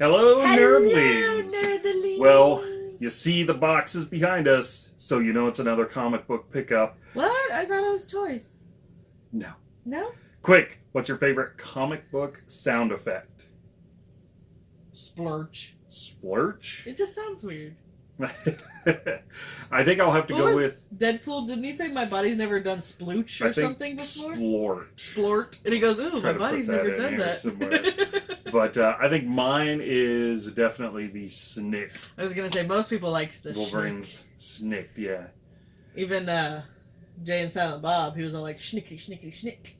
Hello, Hello, nerdlings. nerdlings. Well, you see the boxes behind us, so you know it's another comic book pickup. What? I thought it was toys. No. No? Quick, what's your favorite comic book sound effect? Splurch. Splurch? It just sounds weird. I think I'll have to What go with Deadpool? Didn't he say my body's never done splooch or I think something before? splort. Splort. And he goes, ooh, my body's never done that. But uh, I think mine is definitely the snick. I was gonna say most people like the Wolverine's snicked, yeah. Even uh, Jay and Silent Bob, he was all like schnickety schnickety schnick.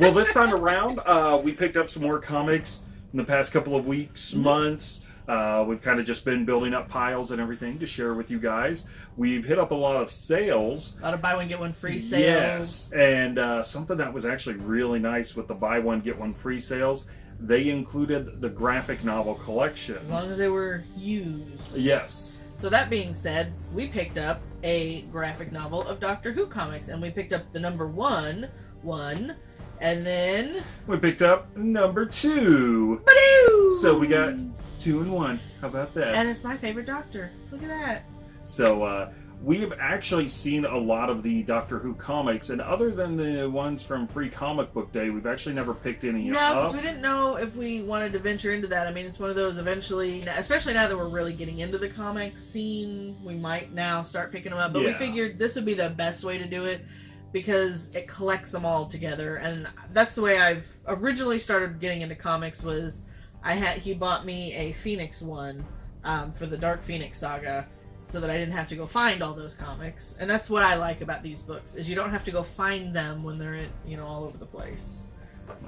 Well, this time around, uh, we picked up some more comics in the past couple of weeks, Mm-hmm. months. Uh, we've kind of just been building up piles and everything to share with you guys. We've hit up a lot of sales. A lot of buy one get one free sales. Yes, and uh, something that was actually really nice with the buy one get one free sales, they included the graphic novel collection. As long as they were used. Yes. So that being said, we picked up a graphic novel of Doctor Who comics, and we picked up the number one, one, and then We picked up number two. Badoo! So we got two and one. How about that? and it's my favorite Doctor. Look at that. So uh, we have actually seen a lot of the Doctor Who comics, and other than the ones from Free Comic Book Day, we've actually never picked any No, up. No, because we didn't know if we wanted to venture into that. I mean, it's one of those eventually, especially now that we're really getting into the comic scene, we might now start picking them up. But we figured this would be the best way to do it because it collects them all together, and that's the way I've originally started getting into comics. Was I had he bought me a Phoenix one um, for the Dark Phoenix saga. So that I didn't have to go find all those comics, and that's what I like about these books is you don't have to go find them when they're in, you know all over the place.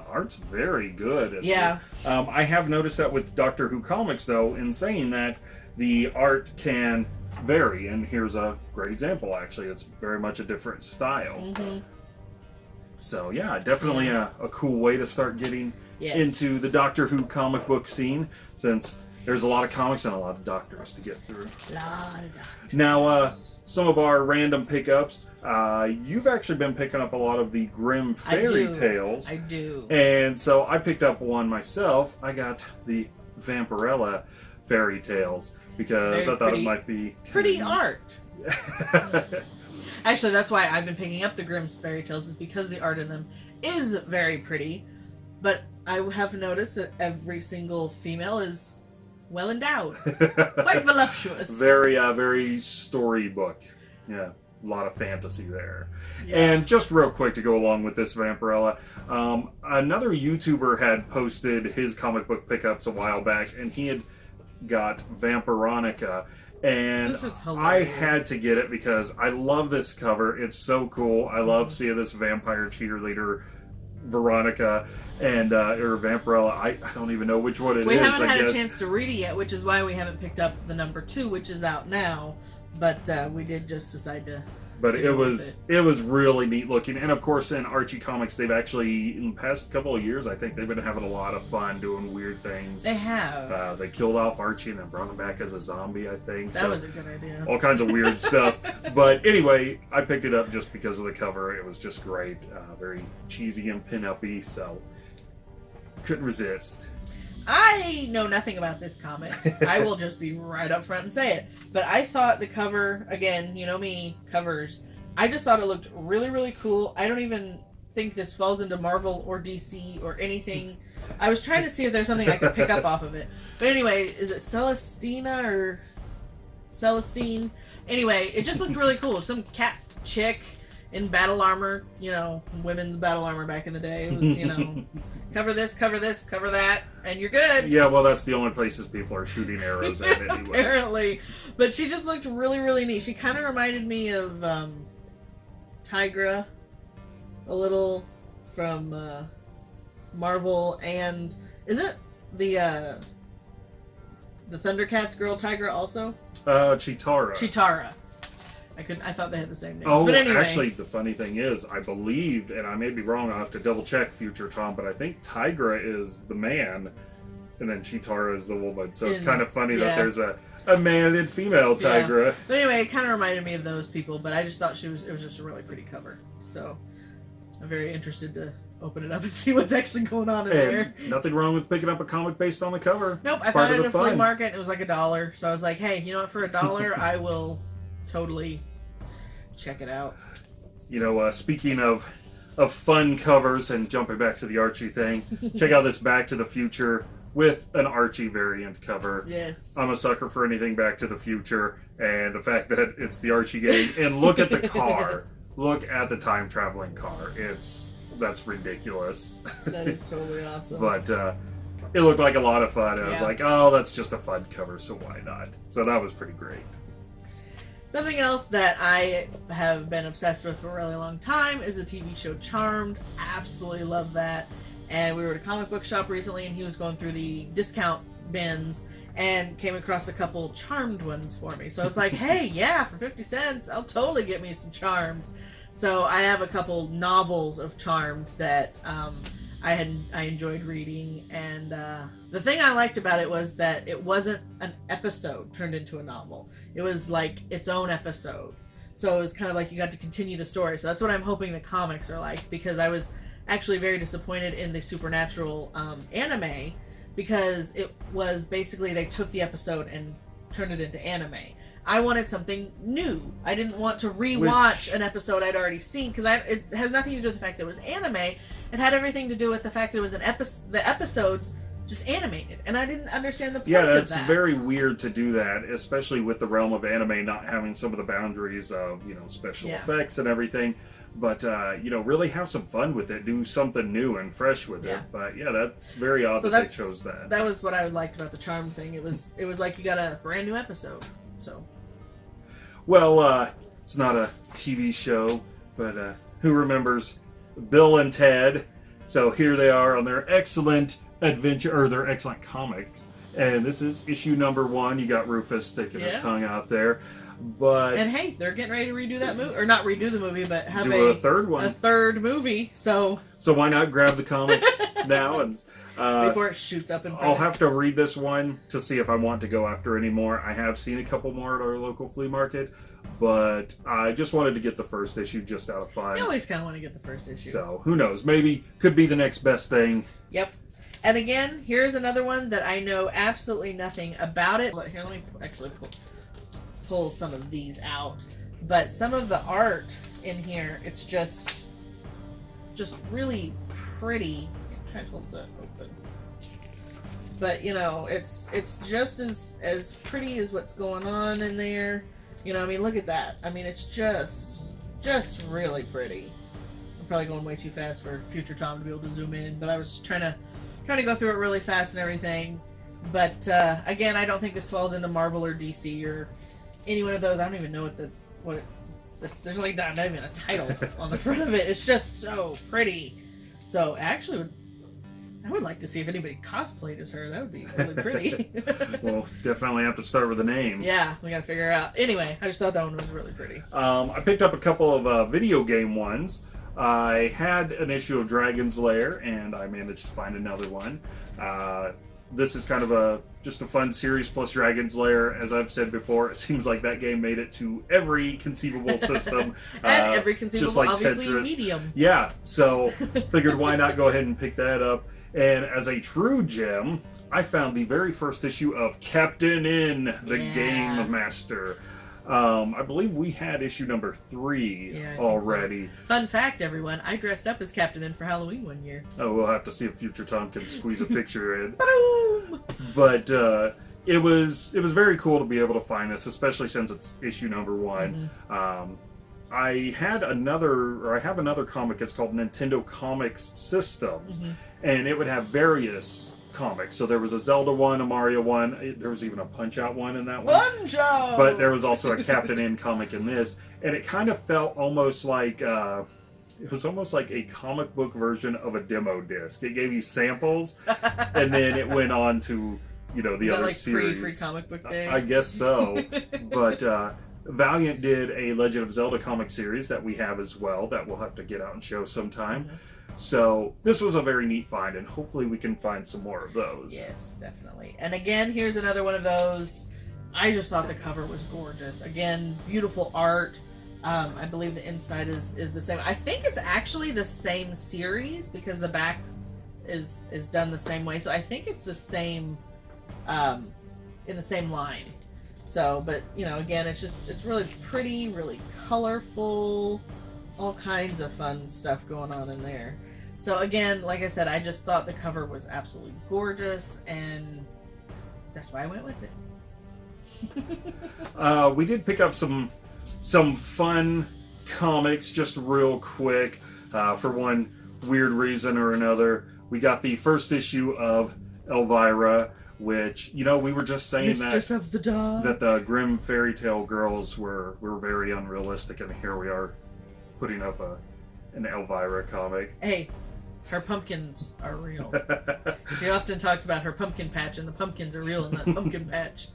Art's very good. Yeah. Um, I have noticed that with Doctor Who comics, though, in saying that the art can vary, and here's a great example. Actually, it's very much a different style. hmm So yeah, definitely a, a cool way to start getting Yes. into the Doctor Who comic book scene, since there's a lot of comics and a lot of doctors to get through. Now, uh, some of our random pickups. Uh, you've actually been picking up a lot of the Grimm I fairy do. tales, I do. and so I picked up one myself. I got the Vampirella fairy tales because Very I thought pretty- it might be Pretty art. Actually, that's why I've been picking up the Grimm's fairy tales is because the art in them is very pretty. But I have noticed that every single female is well endowed, quite voluptuous. very, uh, very storybook. Yeah, lot of fantasy there. Yeah. And just real quick to go along with this Vampirella, um, another YouTuber had posted his comic book pickups a while back, and he had got Vampironica. And I had to get it because I love this cover. It's so cool. I love Mm-hmm. seeing this vampire cheerleader, Veronica, and uh, or Vampirella. I, I don't even know which one it is. we haven't I had guess. a chance to read it yet, which is why we haven't picked up the number two, which is out now. But uh, we did just decide to. but to it was it. was really neat looking and of course in archie comics they've actually in the past couple of years i think they've been having a lot of fun doing weird things They have. uh, they killed off archie and then brought him back as a zombie i think that so was a good idea. all kinds of weird stuff but anyway i picked it up just because of the cover it was just great uh, very cheesy and pin-uppy so couldn't resist I know nothing about this comic. I will just be right up front and say it. But I thought the cover, again, you know me, covers. I just thought it looked really, really cool. I don't even think this falls into Marvel or DC or anything. I was trying to see if there's something I could pick up off of it. But anyway, is it Celestina or Celestine? Anyway, it just looked really cool. Some cat chick in battle armor, you know, women's battle armor back in the day. It was, you know, cover this, cover this, cover that, and you're good. yeah well that's the only places people are shooting arrows at anyway Apparently. But she just looked really, really neat. She kind of reminded me of um, Tigra a little from uh, Marvel and is it the uh, the Thundercats girl Tigra also? uh Cheetara Cheetara. I couldn't. I thought they had the same names. Oh, but anyway, actually, the funny thing is, I believe, and I may be wrong. I'll have to double check, future Tom, but I think Tygra is the man, and then Cheetara is the woman. So it's And- kind of funny yeah. that there's a, a man and female Yeah. Tigra. But anyway, it kind of reminded me of those people. But I just thought she was it was just a really pretty cover. So I'm very interested to open it up and see what's actually going on in there. Nothing wrong with picking up a comic based on the cover. Nope, I It's part found it at a flea market. It was like a dollar, so I was like, "Hey, you know what? For a dollar, I will totally check it out." You know, uh, speaking of of fun covers and jumping back to the Archie thing, check out this Back to the Future with an Archie variant cover. Yes. I'm a sucker for anything Back to the Future, and the fact that it's the Archie game. And look at the car. look at the time traveling car. It's that's ridiculous. that is totally awesome. but uh, it looked like a lot of fun. And I was like, oh, that's just a fun cover, so why not? So that was pretty great. Something else that I have been obsessed with for a really long time is the TV show Charmed. Absolutely love that. And we were at a comic book shop recently, and he was going through the discount bins and came across a couple Charmed ones for me. So I was like, hey, yeah, for 50 cents, I'll totally get me some Charmed. So I have a couple novels of Charmed that um, I had I enjoyed reading, and uh, the thing I liked about it was that it wasn't an episode turned into a novel. It was like its own episode. So it was kind of like you got to continue the story. So that's what I'm hoping the comics are like because I was actually very disappointed in the Supernatural um, anime because it was basically they took the episode and turned it into anime. I wanted something new. I didn't want to rewatch Which- an episode I'd already seen because it has nothing to do with the fact that it was anime. It had everything to do with the fact that it was an episode. The episodes just animated, and I didn't understand the point Yeah, that's that. very weird to do that, especially with the realm of anime not having some of the boundaries of you know special Yeah. effects and everything. But uh, you know, really have some fun with it. Do something new and fresh with Yeah. it. But yeah, that's very odd So that they chose that. that was what I liked about the charm thing. It was it was like you got a brand new episode. So Well, uh, it's not a TV show, but uh, who remembers Bill and Ted? So here they are on their excellent adventure, or their excellent comics. And this is issue number one. You got Rufus sticking his tongue out there. But and hey, they're getting ready to redo that movie or not redo the movie, but have a a third one. a third movie. So So why not grab the comic now? And uh, before it shoots up in I'll have to read this one to see if I want to go after any more. I have seen a couple more at our local flea market, but I just wanted to get the first issue just out of fun. I always kind of want to get the first issue. So who knows? Maybe could be the next best thing. Yep. And again, here's another one that I know absolutely nothing about it. Here, let me actually pull, pull some of these out. But some of the art in here, it's just, just really pretty. I'm trying to hold that open. But you know, it's it's just as as pretty as what's going on in there. You know, I mean, look at that. I mean, it's just just really pretty. I'm probably going way too fast for future Tom to be able to zoom in, but I was trying to trying to go through it really fast and everything. But uh, again, I don't think this falls into Marvel or DC or any one of those. I don't even know what the what it, there's like not, not even a title on the front of it. It's just so pretty. So actually, would- I would like to see if anybody cosplayed as her. That would be really pretty. Well, definitely have to start with a name. yeah, we gotta figure out. Anyway, I just thought that one was really pretty. Um, I picked up a couple of uh, video game ones. I had an issue of Dragon's Lair, and I managed to find another one. Uh, this is kind of a just a fun series plus Dragon's Lair. As I've said before, it seems like that game made it to every conceivable system. and uh, every conceivable, just like obviously Tetris. medium. Yeah, so figured why not go ahead and pick that up. And as a true gem, I found the very first issue of Captain N, the Yeah. Game Master. Um, I believe we had issue number three Yeah, think so. already. Fun fact, everyone, I dressed up as Captain N for Halloween one year. Oh, we'll have to see if Future Tom can squeeze a picture in. But uh, it was it was very cool to be able to find this, especially since it's issue number one. Um, I had another, or I have another comic. It's called Nintendo Comics Systems, Mhm. and it would have various comics. So there was a Zelda one, a Mario one. There was even a Punch Out one in that one. Bunjo! But there was also a Captain N comic in this, and it kind of felt almost like uh, it was almost like a comic book version of a demo disc. It gave you samples, and then it went on to you know the Is other like series. free free comic book day? I guess so. but uh, Valiant did a Legend of Zelda comic series that we have as well that we'll have to get out and show sometime. So this was a very neat find, and hopefully we can find some more of those. Yes, definitely. And again, here's another one of those. I just thought the cover was gorgeous. Again, beautiful art. Um, I believe the inside is is the same. I think it's actually the same series because the back is is done the same way. So I think it's the same um, in the same line. So, but you know, again, it's just it's really pretty, really colorful, all kinds of fun stuff going on in there. So again, like I said, I just thought the cover was absolutely gorgeous, and that's why I went with it. Uh, we did pick up some some fun comics just real quick. Uh, for one weird reason or another, we got the first issue of Elvira, which you know we were just saying Mistress that of the Dog. that the Grimm fairy tale girls were were very unrealistic, and here we are putting up a an Elvira comic. Hey, her pumpkins are real. she often talks about her pumpkin patch, and the pumpkins are real in that pumpkin patch.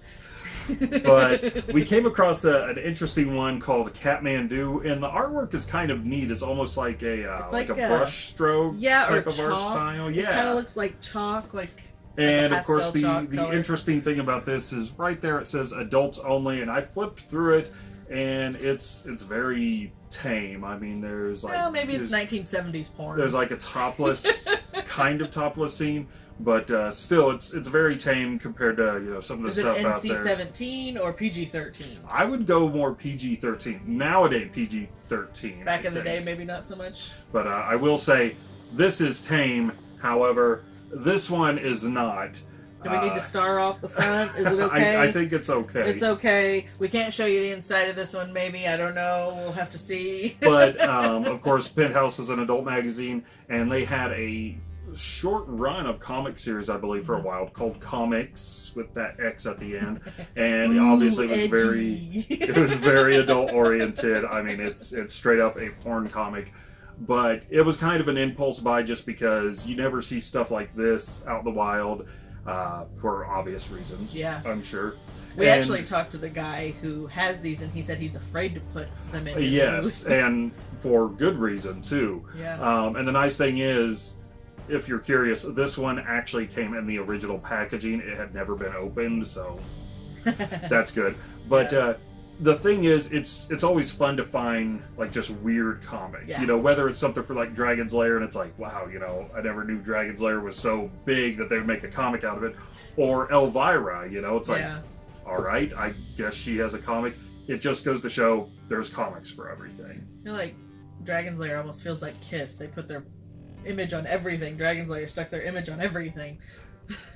but we came across a, an interesting one called Catmandu, and the artwork is kind of neat. It's almost like a uh, like, like a, a- brush stroke yeah, type or of art chalk. style. It Yeah, kind of looks like chalk, like and of course the the color. interesting thing about this is right there it says adults only, and I flipped through it, and it's it's very tame. I mean, there's like well, maybe it's 1970s porn. There's like a topless kind of topless scene, but uh, still, it's it's very tame compared to you know some of the Is it stuff out there. NC-17 or PG-13? I would go more PG-13 nowadays. PG-13. Back I in the day, maybe not so much. But uh, I will say this is tame. However, this one is not. Do we need Uh, to star off the front? Is it okay? I, I think it's okay. It's okay. We can't show you the inside of this one, maybe. I don't know. We'll have to see. but um, of course, Penthouse is an adult magazine, and they had a short run of comic series, I believe, for a while called Comics with that X at the end, and Ooh, obviously it was very it was very adult oriented. I mean, it's it's straight up a porn comic, but it was kind of an impulse buy just because you never see stuff like this out in the wild uh, for obvious reasons. Yeah. I'm sure. We And- actually talked to the guy who has these, and he said he's afraid to put them in. Yes, and for good reason too. yeah. Um, and the nice thing is, if you're curious, this one actually came in the original packaging. It had never been opened, so that's good. But Yeah. uh, the thing is, it's it's always fun to find like just weird comics. Yeah. You know, whether it's something for like Dragon's Lair, and it's like, wow, you know, I never knew Dragon's Lair was so big that they would make a comic out of it, or Elvira. You know, it's like, yeah. all right, I guess she has a comic. It just goes to show there's comics for everything. I feel like Dragon's Lair almost feels like Kiss. They put their image on everything. Dragon's Lair stuck their image on everything.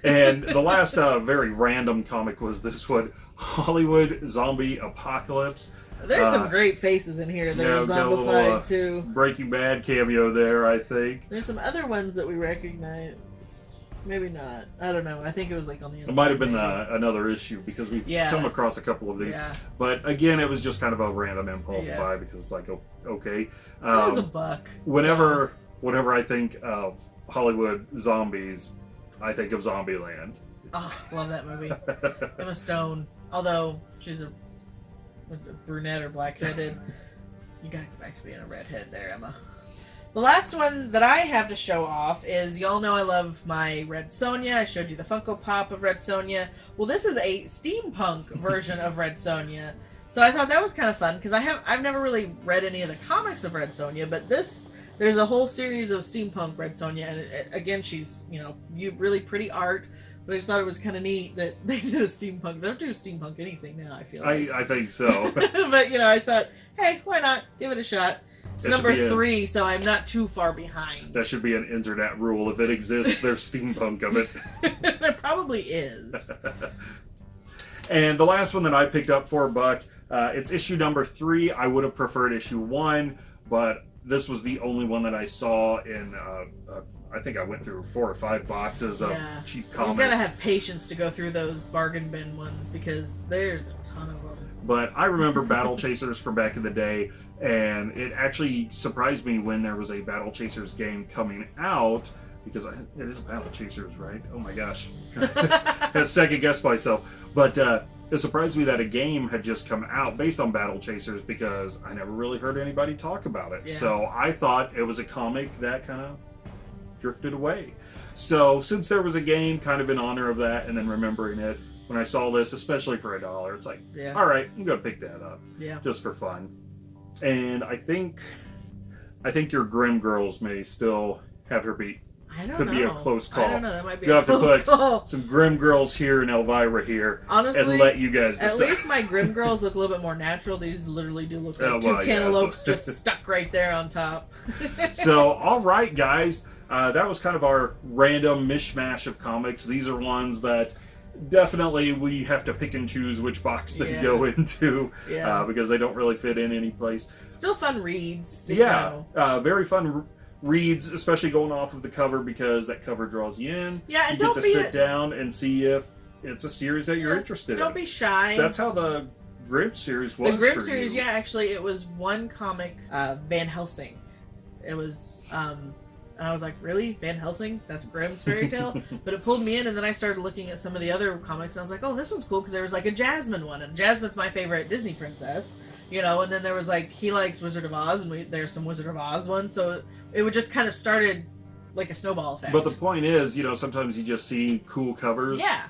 And the last uh, very random comic was this one Hollywood Zombie Apocalypse. There's Uh, some great faces in here that are we've got a little, zombified uh, too. Breaking Bad cameo there, I think. There's some other ones that we recognize. Maybe not. I don't know. I think it was like on the inside. It might have been maybe. uh, another issue because we've Yeah. come across a couple of these. Yeah. But again, it was just kind of a random impulse Yeah. buy because it's like, okay. It was a Um, buck. whenever, whenever I think of Hollywood zombies, I think of Zombieland. oh, ah, love that movie. Emma Stone. Although she's a, a brunette or black-headed, you gotta go back to being a redhead there, Emma. The last one that I have to show off is y'all know I love my Red Sonja. I showed you the Funko Pop of Red Sonja. Well, this is a steampunk version of Red Sonja. So I thought that was kind of fun because I have I've never really read any of the comics of Red Sonja, but this there's a whole series of steampunk Red Sonja, and it, it- again she's you know you really pretty art. But I just thought it was kind of neat that they did a steampunk. They don't do steampunk anything now. I feel I, like. I think so. but you know, I thought, hey, why not give it a shot? It's It should number be a- three, so I'm not too far behind. that should be an internet rule. If it exists, there's steampunk of it. there probably is. And the last one that I picked up for a buck, uh, it's issue number three. I would have preferred issue one, but this was the only one that I saw in. Uh, uh, I think I went through four or five boxes of Yeah. cheap You gotta have patience to go through those bargain bin ones because there's a ton of them. But I remember Battle Chasers from back in the day, and it actually surprised me when there was a Battle Chasers game coming out because I, it is Battle Chasers, right? Oh my gosh, I second guessed myself. But uh, it surprised me that a game had just come out based on Battle Chasers because I never really heard anybody talk about it. Yeah. So I thought it was a comic that kind of drifted away. So since there was a game kind of in honor of that, and then remembering it, when I saw this, especially for a dollar, it's like, Yeah. all right, I'm gonna pick that up Yeah. just for fun. And I think, I think your Grimm Girls may still have her beat. I don't Could know. be a close call. I don't know. That might be You a have to put- call. Some Grimm Girls here and Elvira here, Honestly, and let you guys At least my Grimm Girls look a little bit more natural. These literally do look like Oh, two well, yeah, cantaloupes just stuck right there on top. so, all right, guys, uh, that was kind of our random mishmash of comics. These are ones that definitely we have to pick and choose which box they Yeah. go into yeah, uh, because they don't really fit in any place. still fun reads. Yeah, uh, very fun reads, especially going off of the cover because that cover draws you in. Yeah, and you don't get to be sit down and see if it's a series that you're Yeah, interested don't in. be shy. That's how the Grimm series was. the Grimm series. you. Yeah, actually, it was one comic, uh, Van Helsing. It was, um, and I was like, really, Van Helsing? That's Grimm's fairy tale. but it pulled me in, and then I started looking at some of the other comics, and I was like, oh, this one's cool because there was like a Jasmine one, and Jasmine's my favorite Disney princess. You know, and then there was like he likes Wizard of Oz, and we, there's some Wizard of Oz ones, so it would just kind of started like a snowball effect. But the point is, you know, sometimes you just see cool covers. yeah,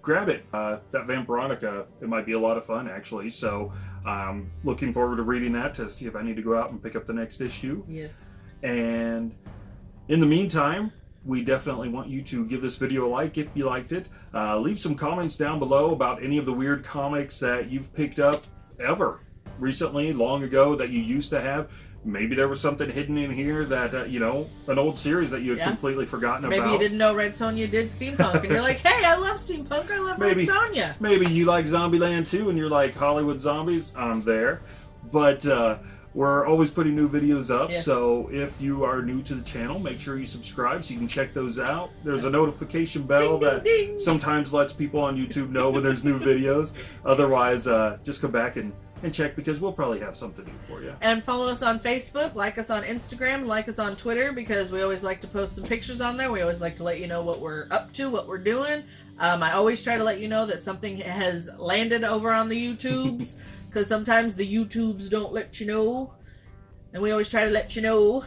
grab it. Uh, that Vampironica, it might be a lot of fun actually. So, um, looking forward to reading that to see if I need to go out and pick up the next issue. yes, And in the meantime, we definitely want you to give this video a like if you liked it. Uh, leave some comments down below about any of the weird comics that you've picked up ever recently, long ago that you used to have. Maybe there was something hidden in here that uh, you know, an old series that you had Yeah. completely forgotten maybe about. Maybe you didn't know Red Sonja did steampunk, and you're like, hey, I love steampunk, I love Maybe. Red Sonja. Maybe you like Zombieland too, and you're like Hollywood zombies. I'm there, but uh, we're always putting new videos up. Yes. So if you are new to the channel, make sure you subscribe so you can check those out. There's a notification bell Ding, ding, that ding. sometimes lets people on YouTube know when there's new videos. Otherwise, uh, just come back and, and check because we'll probably have something new for you. And follow us on Facebook, like us on Instagram, like us on Twitter because we always like to post some pictures on there. We always like to let you know what we're up to, what we're doing. Um, I always try to let you know that something has landed over on the YouTubes because sometimes the YouTubes don't let you know. And we always try to let you know.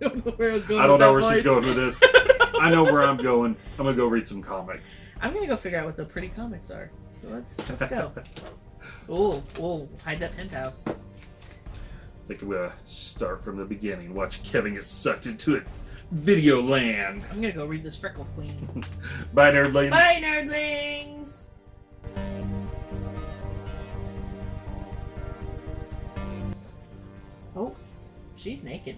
I don't know where I was going I don't know where she's going with this. I know where I'm going. I'm gonna go read some comics. I'm gonna go figure out what the pretty comics are. So let's let's go. oh, oh, hide that penthouse. I think I'm gonna start from the beginning. Watch Kevin get sucked into it. Video land. I'm gonna go read this Freckle Queen. Bye, nerdlings. Bye, nerdlings! She's naked.